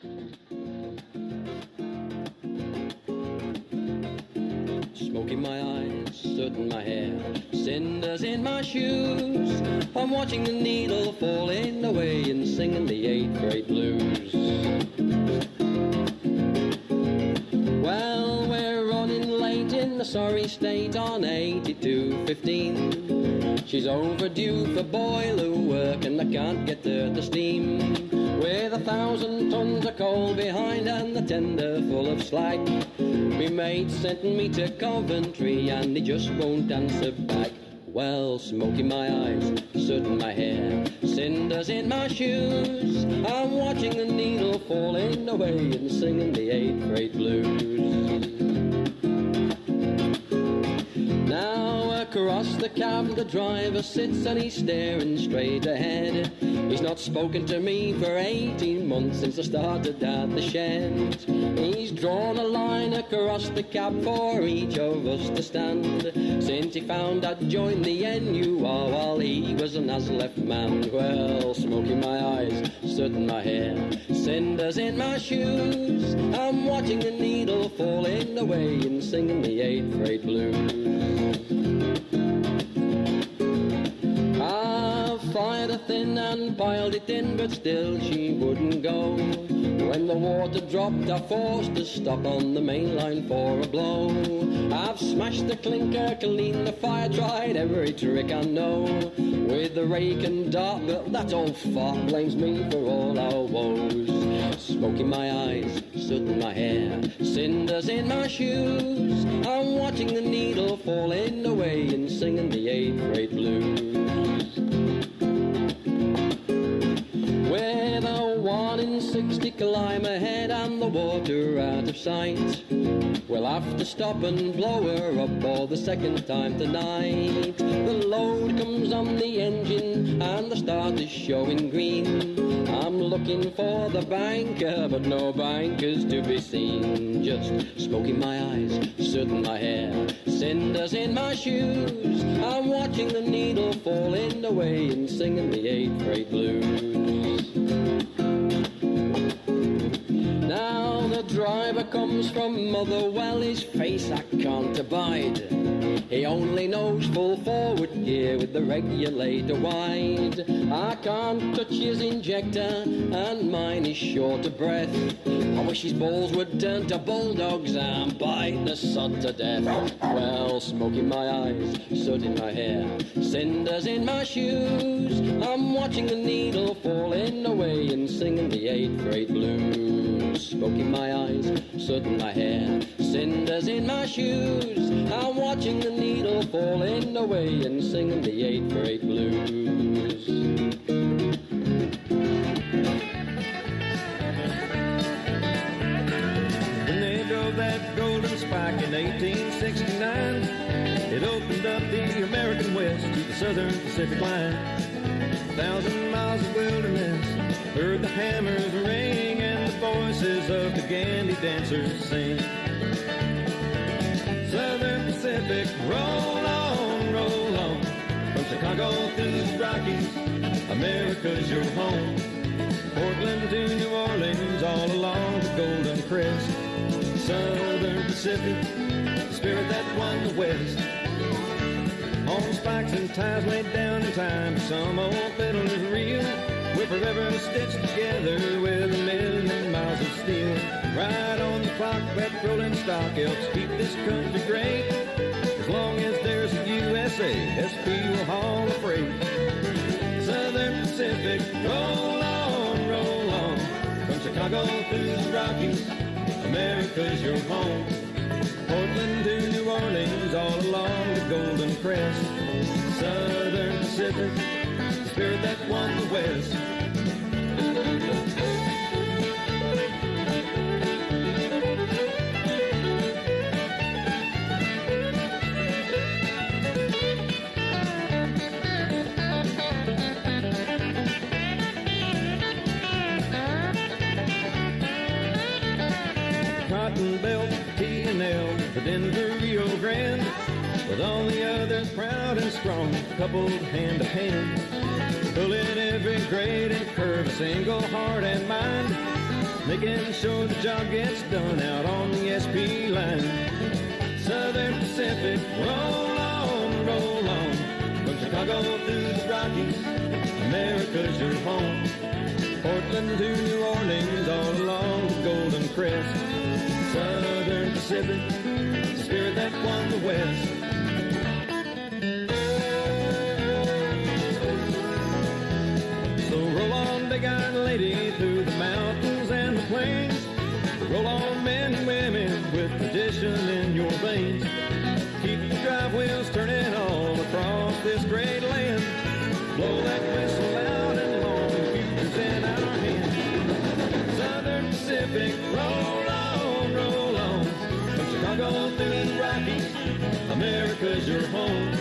Smoke in my eyes, soot in my hair, cinders in my shoes. I'm watching the needle falling away and singing the eighth grade blues. Well, we're running late in the sorry state on 8215. She's overdue for boiler work and I can't get her to steam. With a thousand tons of coal behind and the tender full of slag. Me mate sent me to Coventry and he just won't answer back. Well, smoke in my eyes, soot in my hair, cinders in my shoes. I'm watching the needle falling away and singing the eighth grade blues. Now across the cab the driver sits and he's staring straight ahead. He's not spoken to me for 18 months since I started at the shed. He's drawn a line across the cab for each of us to stand. Since he found I'd joined the NUR while he was an ASLEF man. Well, smoke in my eyes, soot in my hair, cinders in my shoes. I'm watching the needle falling away and singing the eighth grade blues. Thin and piled it in, but still she wouldn't go. When the water dropped, I forced to stop on the main line for a blow. I've smashed the clinker, cleaned the fire, tried every trick I know. With the rake and dart, but that old fart blames me for all our woes. Smoke in my eyes, soot in my hair, cinders in my shoes. I'm watching the needle falling away and singing the eighth grade blues. Climb ahead and the water out of sight. We'll have to stop and blow her up for the second time tonight. The load comes on the engine and the start is showing green. I'm looking for the banker, but no banker's to be seen. Just smoke in my eyes, soot in my hair, cinders in my shoes. I'm watching the needle falling away and singing the eighth grade blues. Driver comes from Motherwell, his face I can't abide. He only knows full forward gear with the regulator wide. I can't touch his injector, and mine is short of breath. I wish his balls would turn to bulldogs and bite the sod to death. Well, smoke in my eyes, soot in my hair, cinders in my shoes. I'm watching the needle falling away and singing the eighth grade blues. Smoke in my eyes, soot in my hair, cinders in my shoes. I'm watching the needle falling away and singing the eighth grade blues. When they drove that golden spike in 1869, it opened up the American West to the Southern Pacific line. A thousand miles of wilderness heard the hammers ring and voices of the gandy dancers sing. Southern Pacific, roll on, roll on. From Chicago through the Rockies, America's your home. Portland to New Orleans, all along the Golden Crest. Southern Pacific, the spirit that won the West. On spikes and ties laid down in time, some old is real. We're forever stitched together with a million miles of steel. Right on the clock, that rolling stock helps keep this country great. As long as there's a USA, SP will haul a freight. Southern Pacific, roll on, roll on. From Chicago through the Rockies, America's your home. Portland to New Orleans, all along the Golden Crest. Southern Pacific, spirit that won the West. Cotton Belt, T&L, the Denver, Rio Grande, with all the others proud and strong, coupled hand to hand. Pulling every grade and curve, single heart and mind. making sure the job gets done out on the SP line. Southern Pacific, roll on, roll on. From Chicago through the Rockies, America's your home. Portland to New Orleans, all along the Golden Crest. Southern Pacific, the spirit that won the West. Lady, through the mountains and the plains. Roll on, men and women, with tradition in your veins. Keep the drive wheels turning all across this great land. Blow that whistle loud and long, the future's in our hands. Southern Pacific, roll on, roll on. From Chicago through the Rockies, America's your home.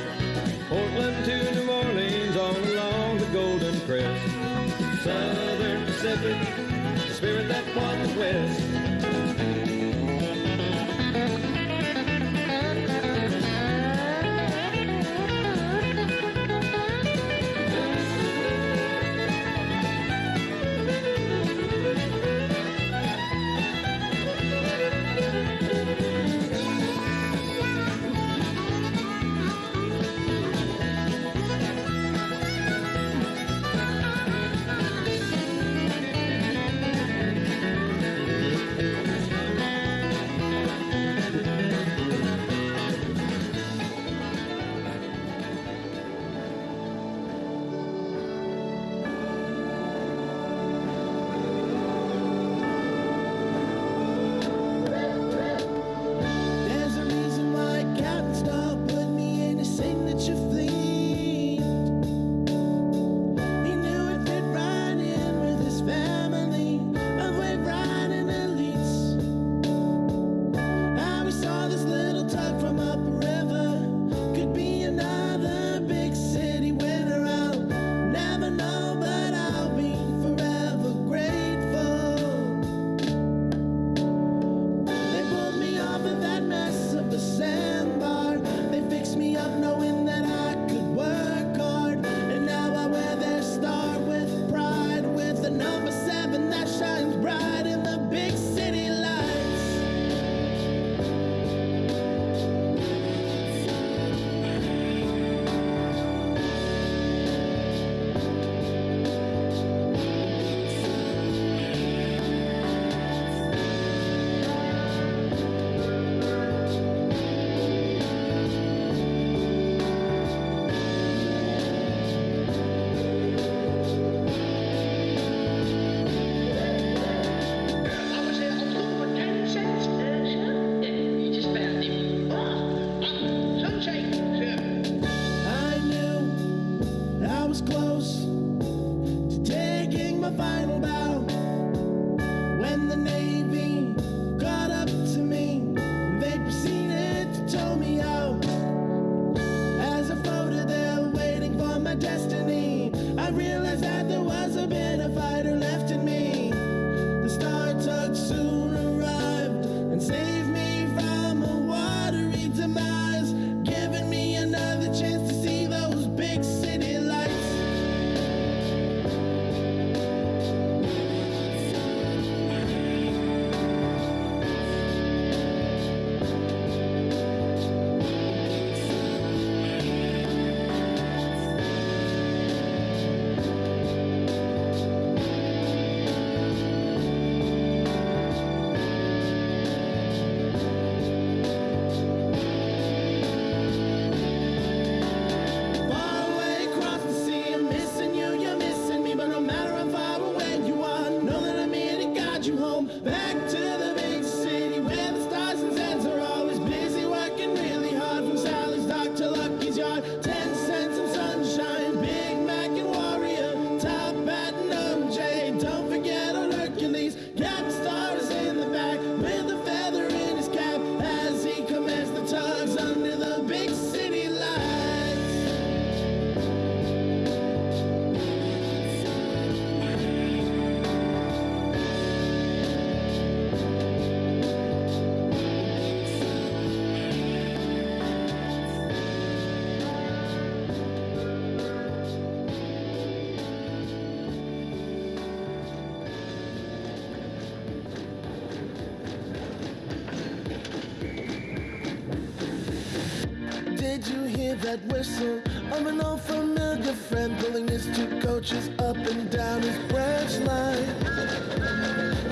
Hear that whistle of an old familiar friend pulling his two coaches up and down his branch line?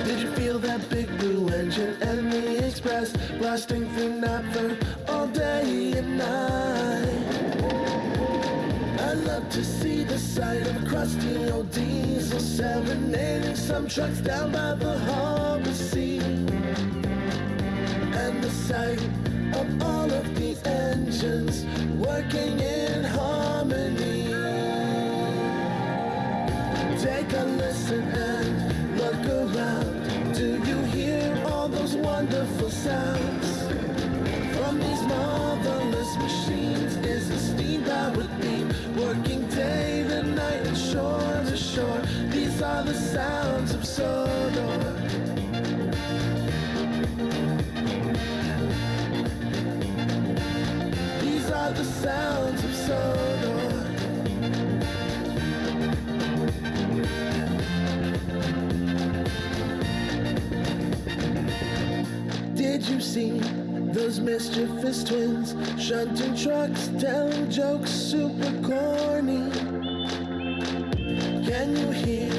Did you feel that big blue engine and the express blasting through Knapford all day and night? I love to see the sight of a crusty old diesel serenading some trucks down by the harbor sea. And the sight of all of engines working in harmony. Take a listen and look around. Do you hear all those wonderful sounds? From these marvelous machines is a steam-powered beam Working day to night and shore to shore These are the sounds of Sodor Did you see those mischievous twins shunting trucks, telling jokes super corny? Can you hear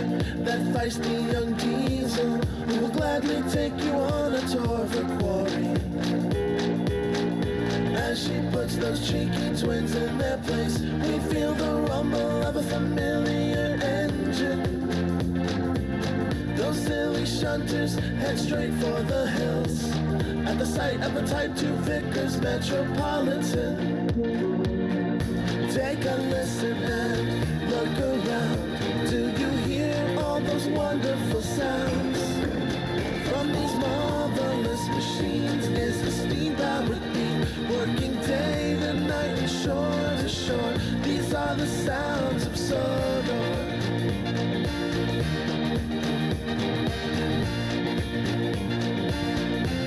that feisty young diesel who will gladly take you on a tour of her quarry? Those cheeky twins in their place, we feel the rumble of a familiar engine. Those silly shunters head straight for the hills at the sight of a Type 2 Vickers Metropolitan. Take a listen and look around. Do you hear all those wonderful sounds? From these marvelous machines is a steam-powered beam working the sounds of Sodor.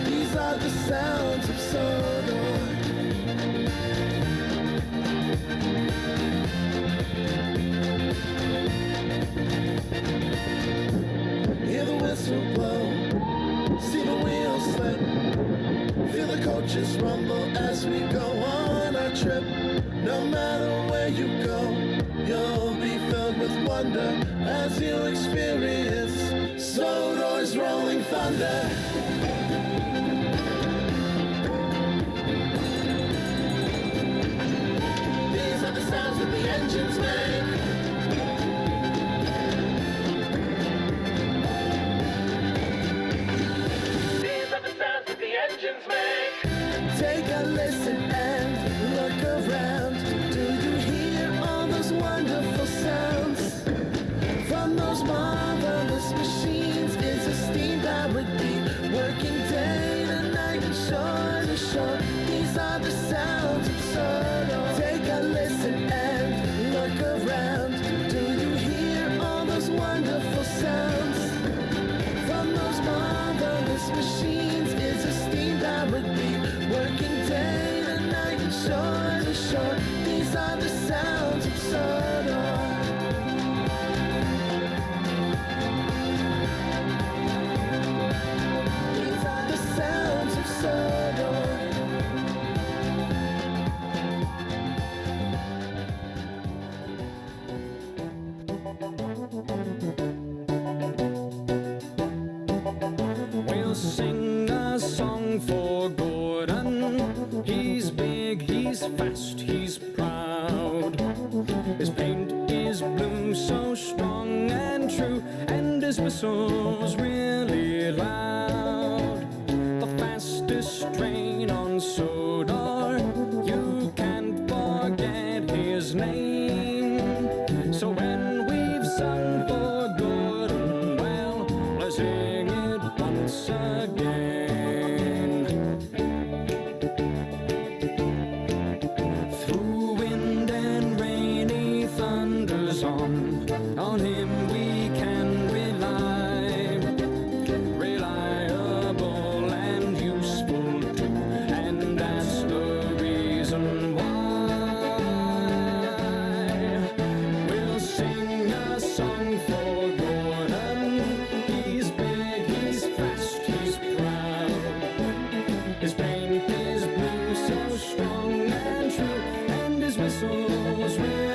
These are the sounds of Sodor. Hear the whistle blow, see the wheels slip, feel the coaches rumble as we go on trip. No matter where you go, you'll be filled with wonder as you experience Sodor's rolling thunder. Jesús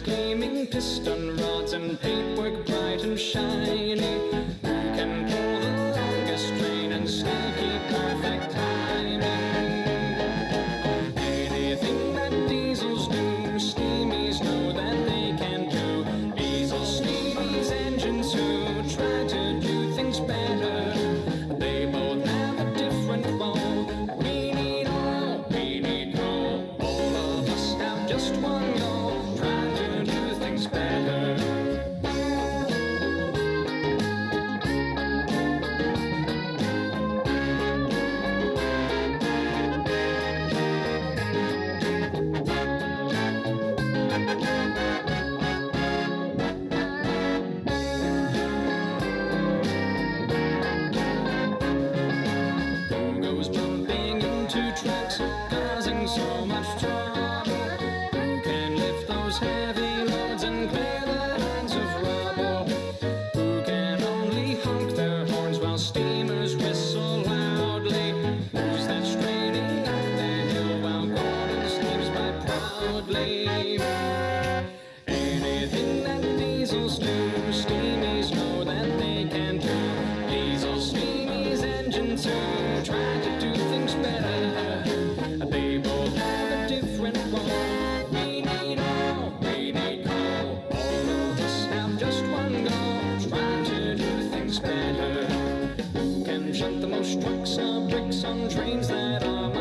gleaming, piston rods and paintwork bright and shiny.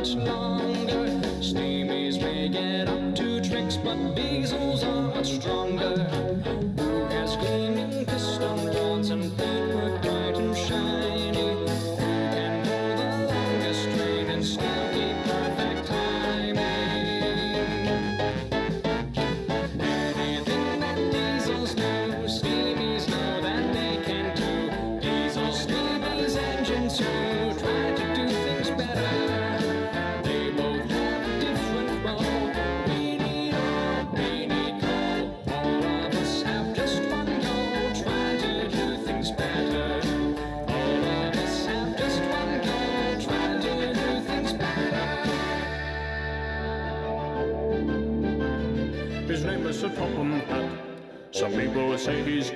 much longer. Steamies may get up to tricks, but diesels are much stronger. hat. Some people say he's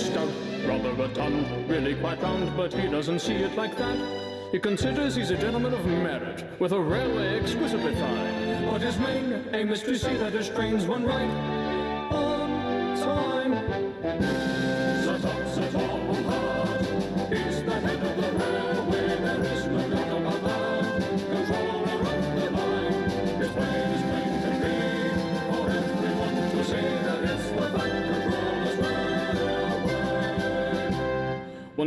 stout, rather rotund, really quite round, but he doesn't see it like that. He considers he's a gentleman of merit, with a railway exquisitely fine. But his main aim is to see that his trains run right.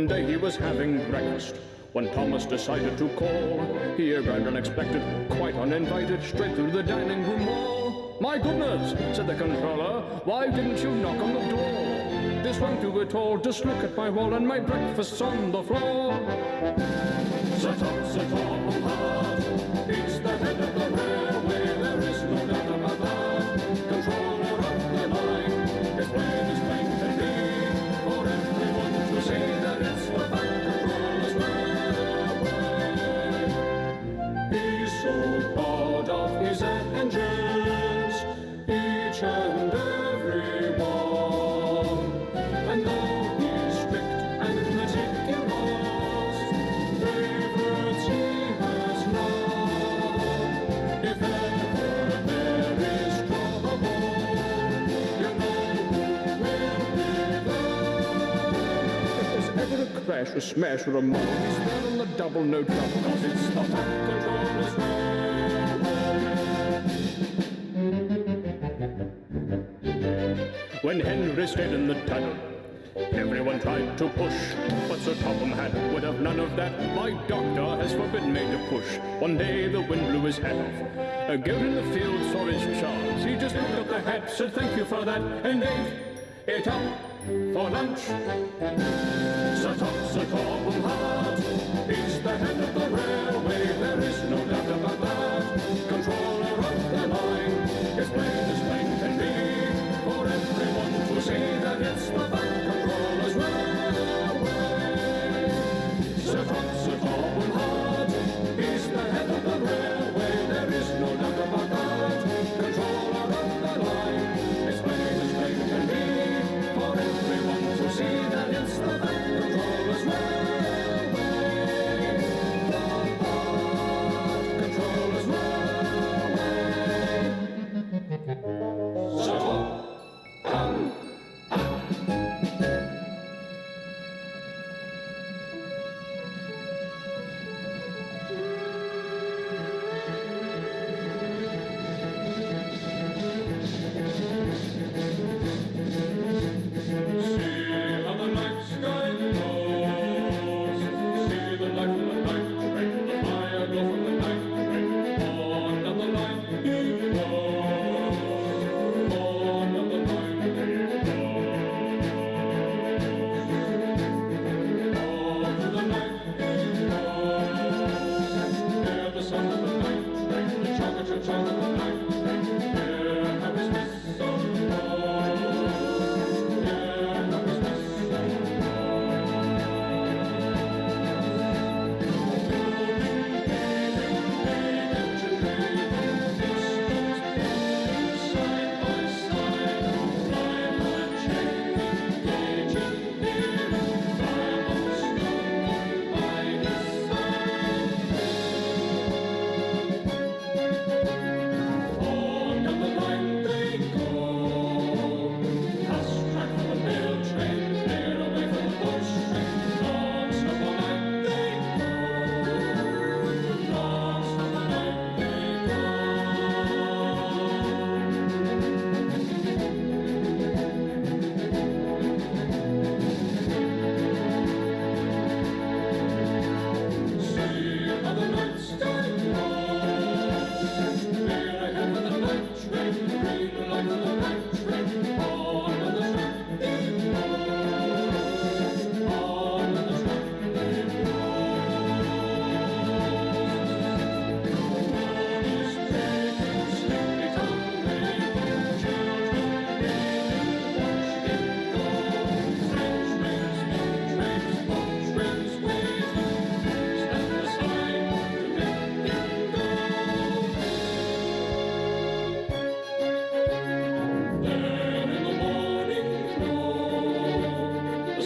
One day he was having breakfast when Thomas decided to call. He arrived unexpected, quite uninvited, straight through the dining room wall. My goodness, said the controller, why didn't you knock on the door? This won't do at all, just look at my wall and my breakfast's on the floor. Sit up, sit up, it's the a smash a. He's on the double, no trouble, cause it's When Henry stayed in the tunnel, everyone tried to push, but Sir Topham Hatt would have none of that. My doctor has forbidden me to push. One day the wind blew his hat off, A out in the field saw his charms. He just picked up the hat, said thank you for that, and ate it up for lunch. Hatt, he's the head of the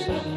Sunlight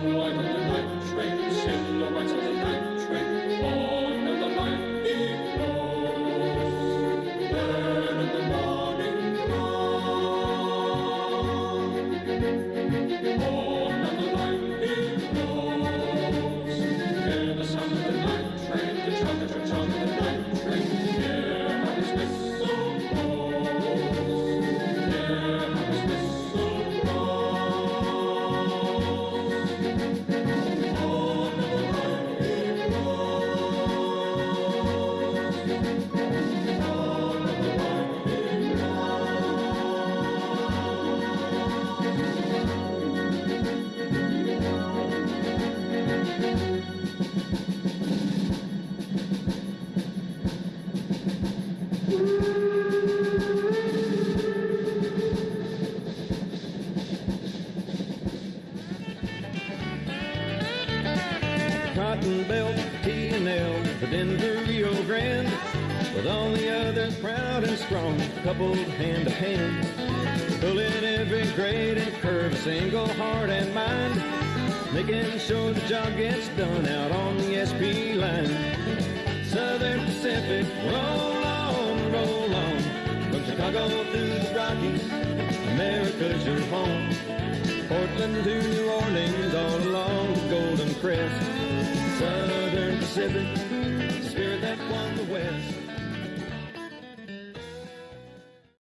coupled hand to hand. Pulling every grade and curve, single heart and mind, making sure the job gets done out on the SP line. Southern Pacific, roll on, roll on, from Chicago through the Rockies, America's your home. Portland to New Orleans, all along the Golden crest. Southern Pacific, spirit that won the West.